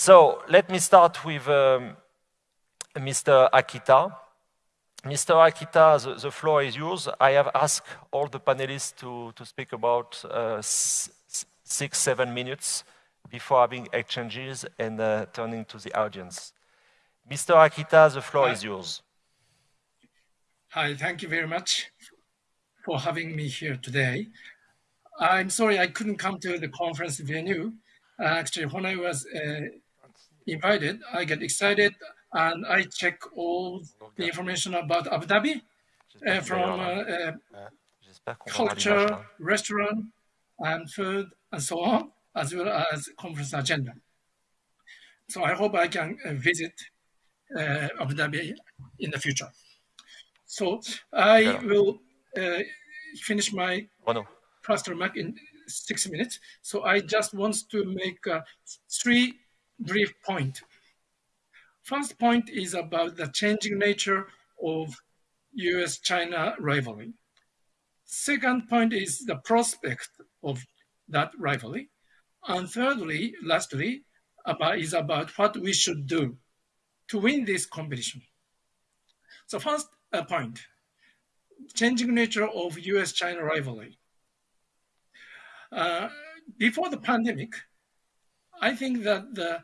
So let me start with um, Mr. Akita. Mr. Akita, the, the, floor is yours. I have asked all the panelists to, to speak about uh, six, seven minutes before having exchanges and uh, turning to the audience. Mr. Akita, the floor Hi. is yours. Hi, thank you very much for having me here today. I'm sorry I couldn't come to the conference venue. Uh, actually, when I was uh, invited, I get excited and I check all the information about Abu Dhabi uh, from uh, culture, restaurant, and food, and so on, as well as conference agenda. So I hope I can uh, visit uh, Abu Dhabi in the future. So I will uh, finish my first remark in six minutes. So I just want to make uh, three brief point. First point is about the changing nature of US-China rivalry. Second point is the prospect of that rivalry. And thirdly, lastly, about, is about what we should do to win this competition. So first uh, point, changing nature of US-China rivalry. Uh, before the pandemic, I think that the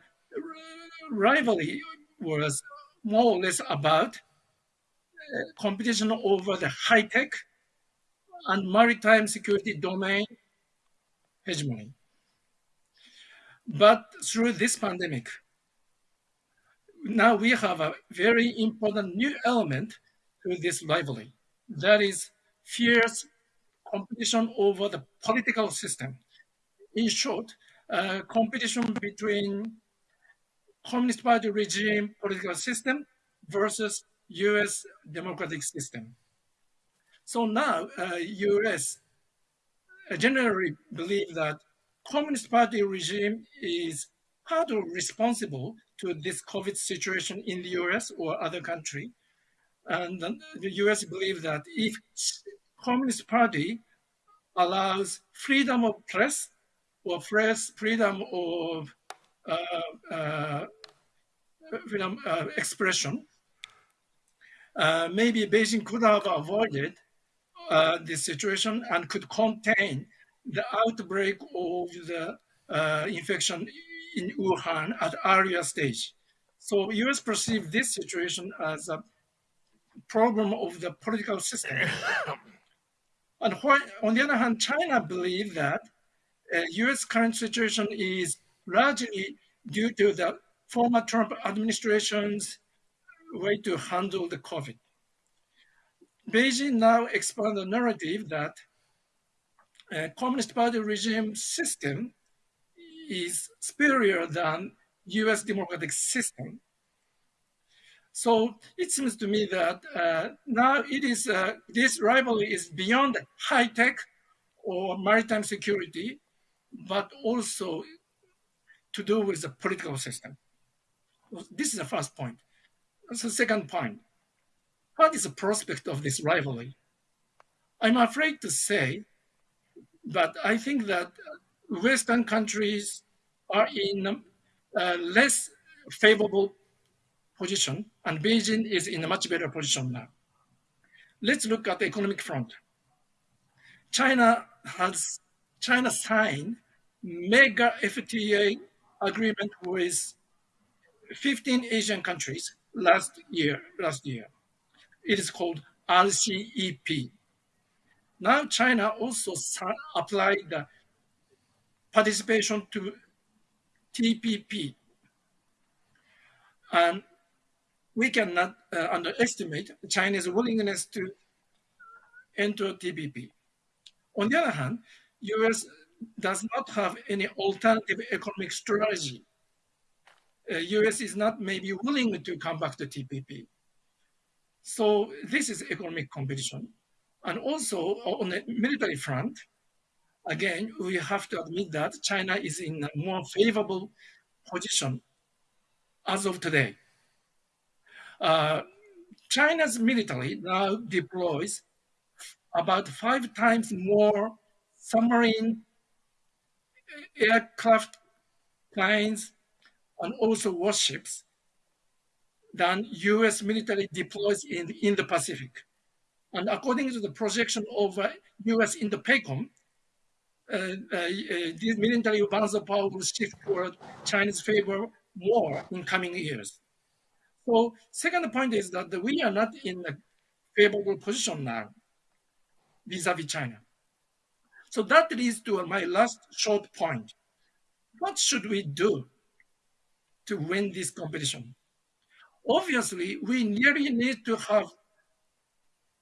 rivalry was more or less about uh, competition over the high-tech and maritime security domain hegemony. But through this pandemic, now we have a very important new element to this rivalry. That is fierce competition over the political system. In short, uh, competition between Communist Party regime political system versus US democratic system. So now uh, US generally believe that Communist Party regime is partly responsible to this COVID situation in the US or other country. And the US believe that if Communist Party allows freedom of press or press freedom of uh, uh, freedom uh, expression, uh, maybe Beijing could have avoided uh, this situation and could contain the outbreak of the uh, infection in Wuhan at earlier stage. So US perceive this situation as a problem of the political system. and why, on the other hand, China believe that uh, US current situation is largely due to the former Trump administration's way to handle the COVID. Beijing now expand the narrative that uh, Communist Party regime system is superior than US democratic system. So it seems to me that uh, now it is, uh, this rivalry is beyond high tech or maritime security, but also to do with the political system. This is the first point. The second point. What is the prospect of this rivalry? I'm afraid to say, but I think that Western countries are in a less favorable position, and Beijing is in a much better position now. Let's look at the economic front. China has China signed mega FTA agreement with 15 Asian countries last year. Last year, it is called RCEP. Now China also applied the participation to TPP, and we cannot uh, underestimate China's willingness to enter TPP. On the other hand, US does not have any alternative economic strategy. Uh, US is not maybe willing to come back to TPP. So this is economic competition. And also on the military front, again, we have to admit that China is in a more favorable position as of today. Uh, China's military now deploys about five times more submarine aircraft planes and also warships than US military deploys in, in the Pacific. And according to the projection of uh, US in the PACOM, uh, uh, this military balance of power will shift toward Chinese favor more in coming years. So second point is that we are not in a favorable position now vis-a-vis -vis China. So that leads to my last short point. What should we do to win this competition? Obviously, we really need to have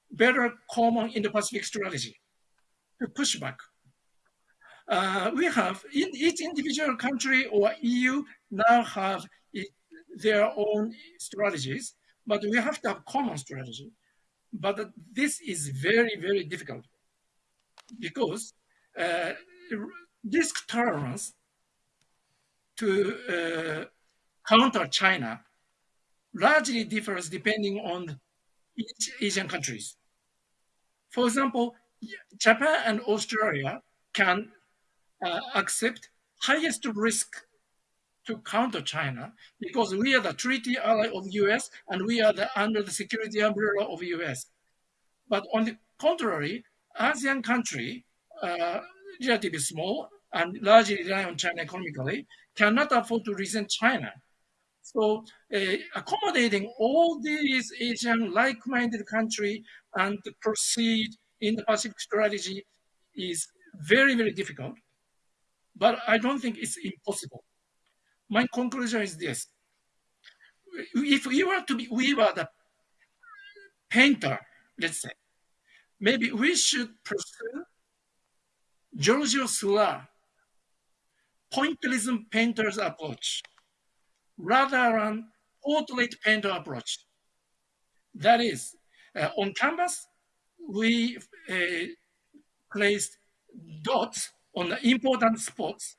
better common Indo-Pacific strategy to push back. Uh, we have, in each individual country or EU now have it, their own strategies, but we have to have common strategy. But this is very, very difficult because uh, risk tolerance to uh, counter China largely differs depending on each Asian countries. For example, Japan and Australia can uh, accept highest risk to counter China because we are the treaty ally of US and we are the, under the security umbrella of US. But on the contrary, ASEAN country, uh, relatively small and largely rely on China economically, cannot afford to resent China. So uh, accommodating all these Asian like-minded country and proceed Indo-Pacific strategy is very, very difficult. But I don't think it's impossible. My conclusion is this. If we were to be, we were the painter, let's say, maybe we should Georges Seurat, pointillism painter's approach rather than portrait painter approach. That is, uh, on canvas, we uh, placed dots on the important spots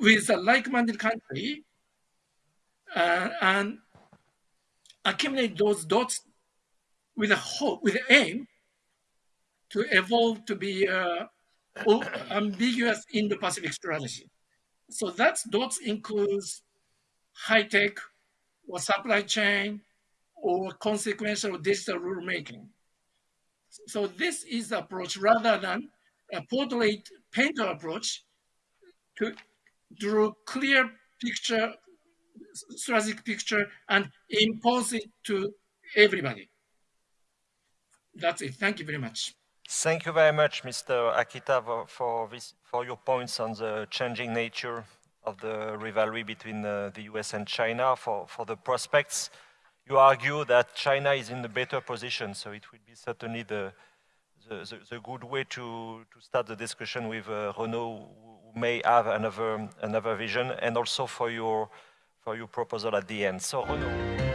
with a like-minded country uh, and accumulate those dots with a hope, with aim to evolve to be uh, ambiguous um, Indo-Pacific strategy. So that dots includes high tech or supply chain or consequential digital rulemaking. So this is the approach rather than a portrait painter approach to draw clear picture, strategic picture and impose it to everybody. That's it. Thank you very much. Thank you very much, Mr. Akita, for, this, for your points on the changing nature of the rivalry between uh, the US and China. For, for the prospects, you argue that China is in a better position, so it will be certainly the, the, the, the good way to, to start the discussion with uh, Renaud, who may have another, another vision, and also for your, for your proposal at the end. So Renaud.